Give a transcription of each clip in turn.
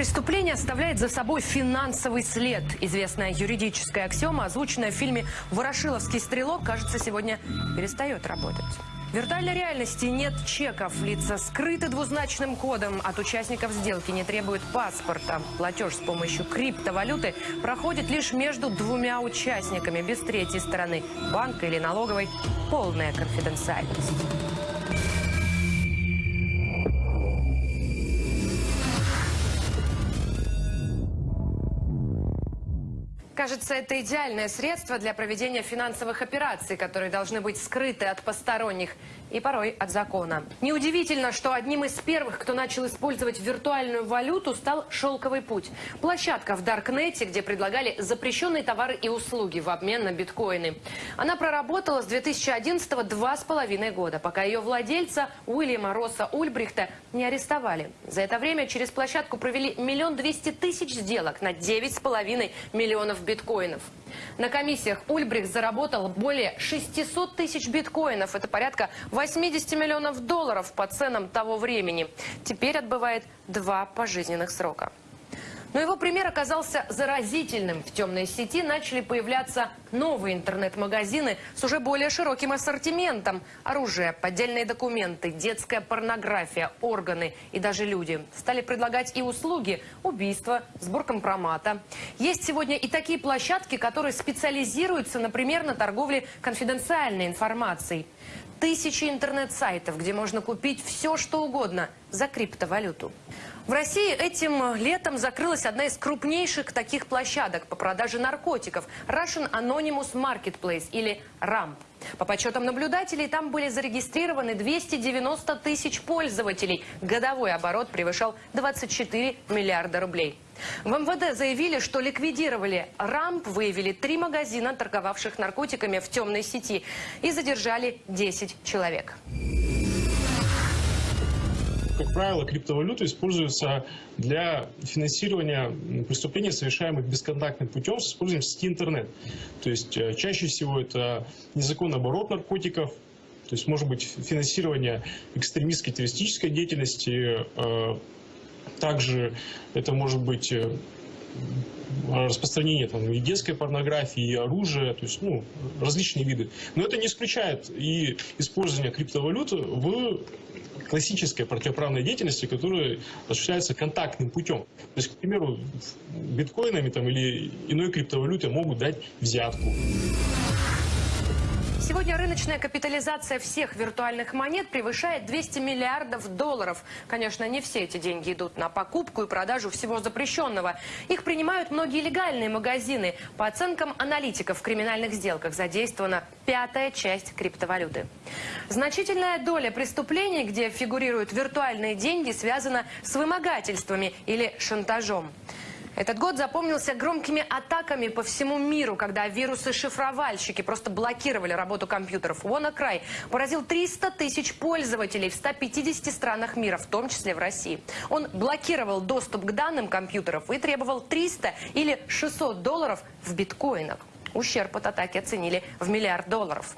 преступление оставляет за собой финансовый след. Известная юридическая аксиома, озвученная в фильме «Ворошиловский стрелок», кажется, сегодня перестает работать. В виртуальной реальности нет чеков, лица скрыты двузначным кодом. От участников сделки не требуют паспорта. Платеж с помощью криптовалюты проходит лишь между двумя участниками, без третьей стороны, банка или налоговой. Полная конфиденциальность. Кажется, это идеальное средство для проведения финансовых операций, которые должны быть скрыты от посторонних и порой от закона. Неудивительно, что одним из первых, кто начал использовать виртуальную валюту, стал «Шелковый путь». Площадка в Даркнете, где предлагали запрещенные товары и услуги в обмен на биткоины. Она проработала с 2011 два с половиной года, пока ее владельца Уильяма Росса Ульбрихта не арестовали. За это время через площадку провели миллион двести тысяч сделок на девять с половиной миллионов биткоинов. На комиссиях Ульбрих заработал более 600 тысяч биткоинов. Это порядка 80 миллионов долларов по ценам того времени. Теперь отбывает два пожизненных срока. Но его пример оказался заразительным. В темной сети начали появляться новые интернет-магазины с уже более широким ассортиментом. Оружие, поддельные документы, детская порнография, органы и даже люди. Стали предлагать и услуги – убийства, сбор компромата. Есть сегодня и такие площадки, которые специализируются, например, на торговле конфиденциальной информацией. Тысячи интернет-сайтов, где можно купить все, что угодно за криптовалюту. В России этим летом закрылась одна из крупнейших таких площадок по продаже наркотиков – Russian Anonymous Marketplace или RAMP. По подсчетам наблюдателей, там были зарегистрированы 290 тысяч пользователей. Годовой оборот превышал 24 миллиарда рублей. В МВД заявили, что ликвидировали рамп, выявили три магазина, торговавших наркотиками в темной сети, и задержали 10 человек как правило, криптовалюта используется для финансирования преступлений, совершаемых бесконтактным путем с использованием сети интернет. То есть э, чаще всего это незаконный оборот наркотиков, то есть может быть финансирование экстремистской террористической деятельности, э, также это может быть э, распространение там, и детской порнографии, и оружия, то есть ну, различные виды. Но это не исключает и использование криптовалюты в классической противоправной деятельности, которая осуществляется контактным путем. То есть, к примеру, биткоинами там, или иной криптовалютой могут дать взятку. Сегодня рыночная капитализация всех виртуальных монет превышает 200 миллиардов долларов. Конечно, не все эти деньги идут на покупку и продажу всего запрещенного. Их принимают многие легальные магазины. По оценкам аналитиков в криминальных сделках задействована пятая часть криптовалюты. Значительная доля преступлений, где фигурируют виртуальные деньги, связана с вымогательствами или шантажом. Этот год запомнился громкими атаками по всему миру, когда вирусы-шифровальщики просто блокировали работу компьютеров. WannaCry поразил 300 тысяч пользователей в 150 странах мира, в том числе в России. Он блокировал доступ к данным компьютеров и требовал 300 или 600 долларов в биткоинах. Ущерб от атаки оценили в миллиард долларов.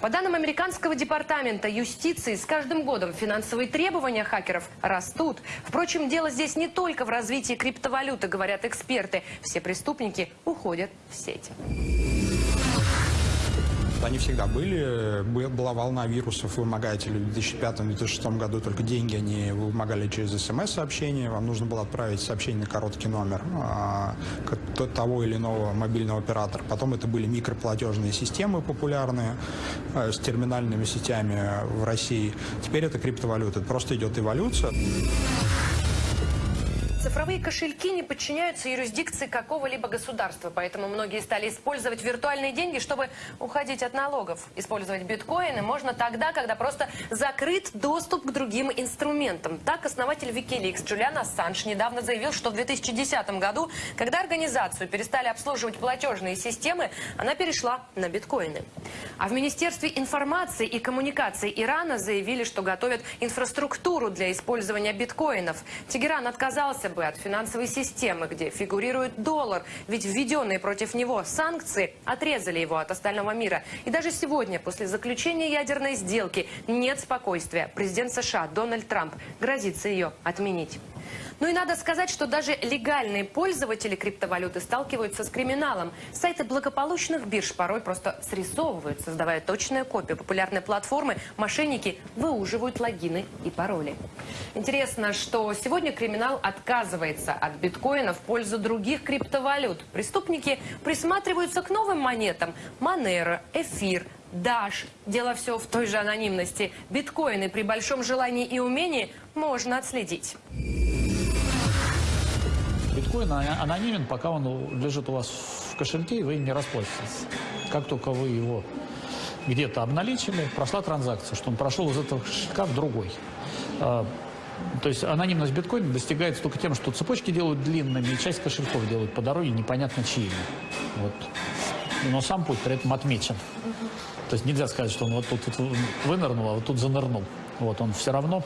По данным американского департамента юстиции, с каждым годом финансовые требования хакеров растут. Впрочем, дело здесь не только в развитии криптовалюты, говорят эксперты. Все преступники уходят в сеть. Они всегда были. Была волна вирусов вымогателей. В 2005-2006 году только деньги они вымогали через смс-сообщение. Вам нужно было отправить сообщение на короткий номер а, того или иного мобильного оператора. Потом это были микроплатежные системы популярные а, с терминальными сетями в России. Теперь это криптовалюта. Это просто идет эволюция. Цифровые кошельки не подчиняются юрисдикции какого-либо государства, поэтому многие стали использовать виртуальные деньги, чтобы уходить от налогов. Использовать биткоины можно тогда, когда просто закрыт доступ к другим инструментам. Так, основатель Wikileaks Джулиан Ассанж недавно заявил, что в 2010 году, когда организацию перестали обслуживать платежные системы, она перешла на биткоины. А в Министерстве информации и коммуникаций Ирана заявили, что готовят инфраструктуру для использования биткоинов. Тегеран отказался бы от финансовой системы, где фигурирует доллар, ведь введенные против него санкции отрезали его от остального мира. И даже сегодня, после заключения ядерной сделки, нет спокойствия. Президент США Дональд Трамп грозится ее отменить. Ну и надо сказать, что даже легальные пользователи криптовалюты сталкиваются с криминалом. Сайты благополучных бирж порой просто срисовывают, создавая точные копии популярной платформы. Мошенники выуживают логины и пароли. Интересно, что сегодня криминал отказывается от биткоина в пользу других криптовалют. Преступники присматриваются к новым монетам. Монero, Эфир, Даш. Дело все в той же анонимности. Биткоины при большом желании и умении можно отследить. Биткоин ана- анонимен, пока он лежит у вас в кошельке, и вы не расплатитесь. Как только вы его где-то обналичили, прошла транзакция, что он прошел из этого кошелька в другой. А, То есть анонимность биткоина достигается только тем, что цепочки делают длинными, и часть кошельков делают по дороге непонятно чьими. Вот. Но сам путь при этом отмечен. То есть нельзя сказать, что он вот тут вот вынырнул, а вот тут занырнул. Вот он все равно,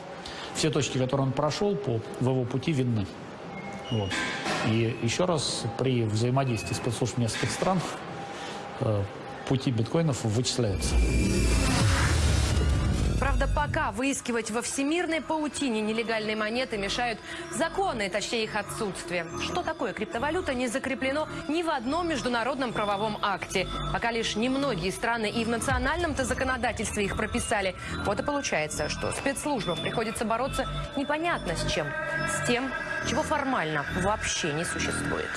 все точки, которые он прошел по, в его пути видны. Вот. И еще раз, при взаимодействии спецслужб нескольких стран э, пути биткоинов вычисляются. Правда, пока выискивать во всемирной паутине нелегальные монеты мешают законы, точнее их отсутствие. Что такое криптовалюта не закреплено ни в одном международном правовом акте. Пока лишь немногие страны и в национальном-то законодательстве их прописали. Вот и получается, что спецслужбам приходится бороться непонятно с чем. С тем, чего формально вообще не существует.